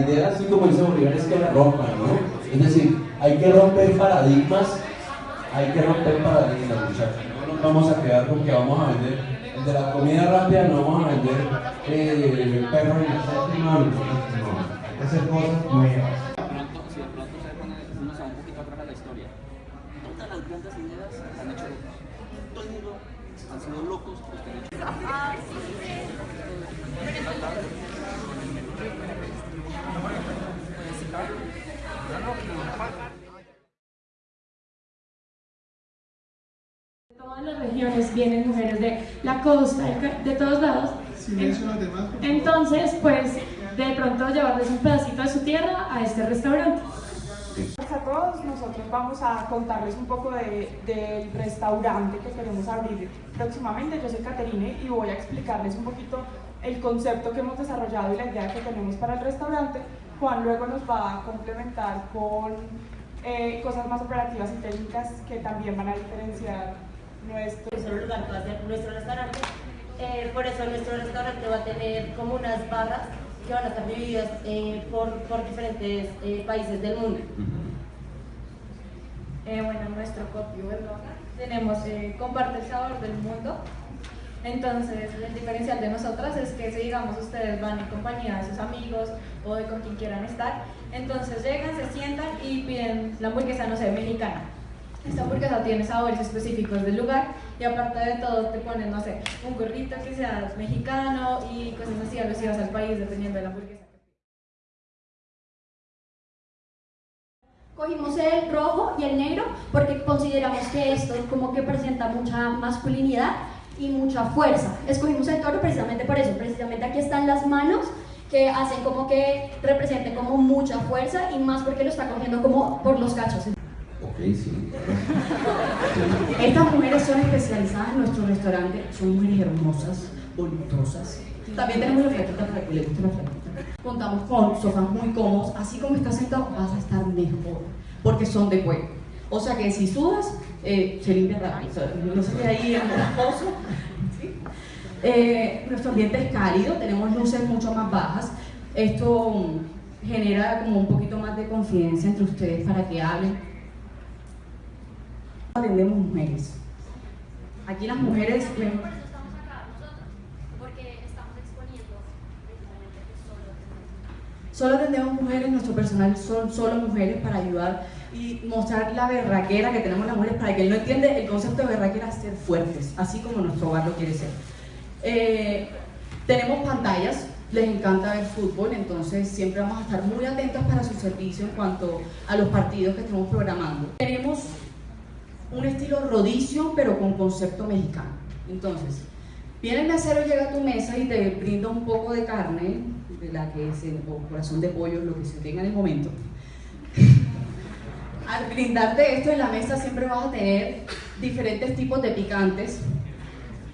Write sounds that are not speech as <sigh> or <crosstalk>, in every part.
La idea, así como dice Bolívar, es que la rompan, ¿no? Es decir, hay que romper paradigmas, hay que romper paradigmas, muchachos. No nos vamos a quedar con que vamos a vender, el de la comida rápida no vamos a vender eh, perros en la séptima, no, hay que hacer cosas nuevas. pronto, si de pronto se pone, uno se va un poquito atrás a la historia, todas las grandes ideas se han hecho locos. Todo el mundo han sido locos los que han hecho De todas las regiones vienen mujeres de la costa, de de todos lados. Entonces, pues, de pronto llevarles un pedacito de su tierra a este restaurante. Nosotros vamos a contarles un poco de- del restaurante que queremos abrir próximamente. Yo soy Caterine y voy a explicarles un poquito el concepto que hemos desarrollado y la idea que tenemos para el restaurante. Juan luego nos va a complementar con eh, cosas más operativas y técnicas que también van a diferenciar nuestro un lugar que va a ser nuestro restaurante. Eh, por eso nuestro restaurante va a tener como unas barras que van a estar divididas eh, por, por diferentes eh, países del mundo. Eh, bueno, nuestro copio tenemos eh, comparte el sabor del mundo. Entonces, el diferencial de nosotras es que si digamos ustedes van en compañía de sus amigos o de con quien quieran estar, entonces llegan, se sientan y piden la hamburguesa, no sé, mexicana. Esta hamburguesa tiene sabores específicos del lugar y aparte de todo te ponen, no sé, un gorrito que sea mexicano y cosas así alusivas al país dependiendo de la hamburguesa. Cogimos el rojo y el negro porque consideramos que esto como que presenta mucha masculinidad y mucha fuerza. Escogimos el toro precisamente por eso, precisamente aquí están las manos que hacen como que representen como mucha fuerza y más porque lo está cogiendo como por los cachos. Ok, sí. <laughs> Estas mujeres son especializadas en nuestro restaurante, son mujeres hermosas, voluptuosas. También tenemos la flaquita para que le guste la flaquita. Contamos con sofás muy cómodos, así como estás sentado vas a estar mejor, porque son de cuero. O sea que si sudas, eh, se limpia rápido, no se queda ahí en pozo. ¿sí? Eh, nuestro ambiente es cálido, tenemos luces mucho más bajas. Esto mm, genera como un poquito más de confianza entre ustedes para que hablen atendemos mujeres. Aquí las mujeres, Porque estamos exponiendo precisamente que solo atendemos mujeres, nuestro personal son solo mujeres para ayudar y mostrar la berraquera que tenemos las mujeres para que él no entiende el concepto de berraquera ser fuertes, así como nuestro hogar lo quiere ser. Eh, tenemos pantallas, les encanta ver fútbol, entonces siempre vamos a estar muy atentos para su servicio en cuanto a los partidos que estamos programando. Tenemos un estilo rodicio, pero con concepto mexicano. Entonces, viene el mesero, llega a tu mesa y te brinda un poco de carne, de la que es el corazón de pollo, lo que se tenga en el momento. <laughs> Al brindarte esto en la mesa siempre vas a tener diferentes tipos de picantes,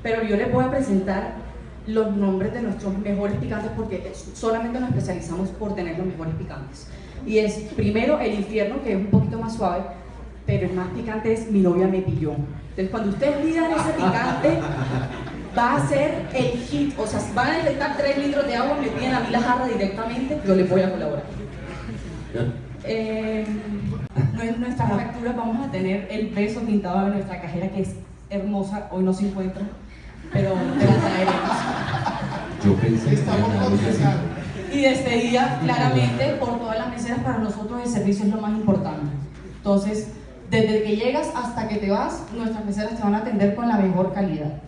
pero yo les voy a presentar los nombres de nuestros mejores picantes porque solamente nos especializamos por tener los mejores picantes. Y es primero el infierno, que es un poquito más suave, pero el más picante es mi novia me pilló. Entonces cuando ustedes pidan ese picante, <laughs> va a ser el hit. O sea, si van a necesitar 3 litros de agua, me piden a mí la jarra directamente, yo les voy a colaborar. Eh, en nuestras facturas vamos a tener el beso pintado de nuestra cajera, que es hermosa, hoy no se encuentra, pero te la traeremos. Yo pensé que Estamos. Y despedida, claramente, por todas las meseras, para nosotros el servicio es lo más importante. Entonces, desde que llegas hasta que te vas, nuestras meseras te van a atender con la mejor calidad.